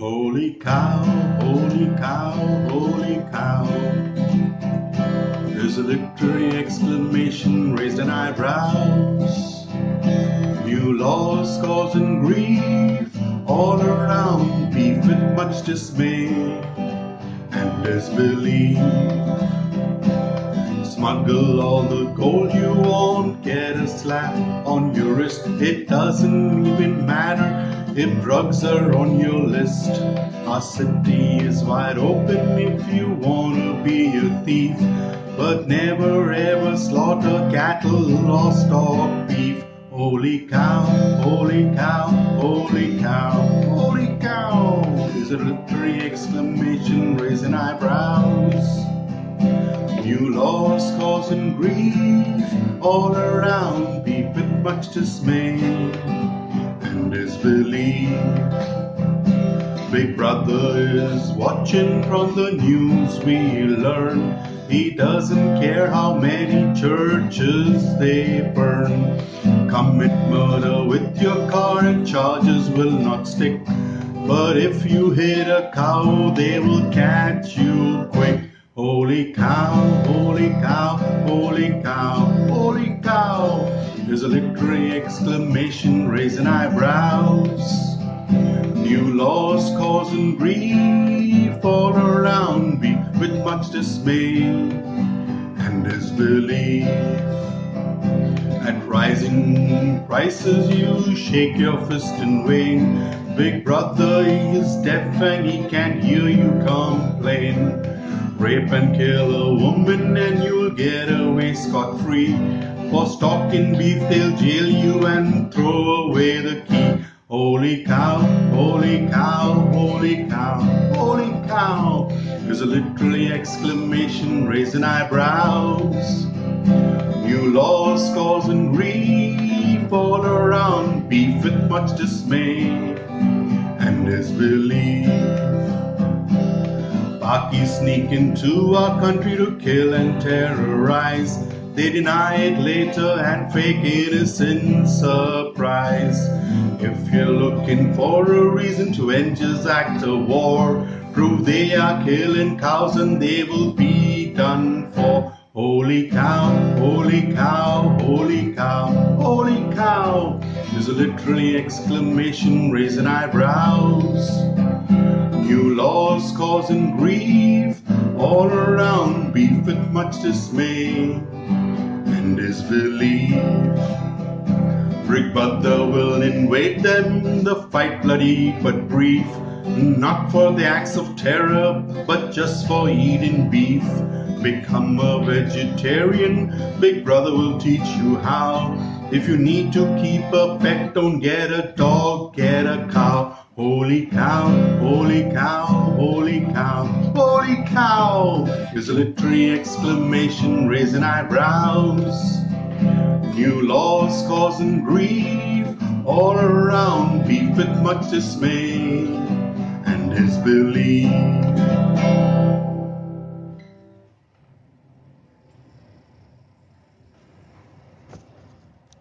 Holy cow, holy cow, holy cow. There's a literary exclamation raised in eyebrows. New laws causing grief all around, beef with much dismay and disbelief. Smuggle all the gold you want, get a slap on your wrist. It doesn't even matter if drugs are on your list. Our city is wide open if you wanna be a thief, but never ever slaughter cattle or stock beef. Holy cow, holy cow, holy cow, holy cow is a literary exclamation raising eyebrows. New laws causing grief all around, with much dismay disbelief. Big brother is watching from the news we learn. He doesn't care how many churches they burn. Commit murder with your car and charges will not stick. But if you hit a cow, they will catch you quick. Holy cow, holy There's a literary exclamation raising eyebrows. New laws causing grief all around me with much dismay and disbelief. At rising prices, you shake your fist and wane. Big brother is deaf and he can't hear you complain. Rape and kill a woman and you'll get away scot free. For stalking beef, they'll jail you and throw away the key. Holy cow, holy cow, holy cow, holy cow. There's a literally exclamation raising eyebrows. New laws causing grief all around, beef with much dismay and disbelief. Pakis sneak into our country to kill and terrorize. They deny it later and fake innocent surprise. If you're looking for a reason to end this act of war, prove they are killing cows and they will be done for. Holy cow, holy cow, holy cow, holy cow. There's a literally exclamation raising eyebrows. New laws causing grief all around, beef with much dismay disbelief. Big brother will invade them, the fight bloody but brief. Not for the acts of terror, but just for eating beef. Become a vegetarian, Big Brother will teach you how. If you need to keep a pet, don't get a dog, get a cow. Holy cow, holy cow, holy cow, holy cow is a literary exclamation raising eyebrows. New laws causing grief all around, beef with much dismay and disbelief.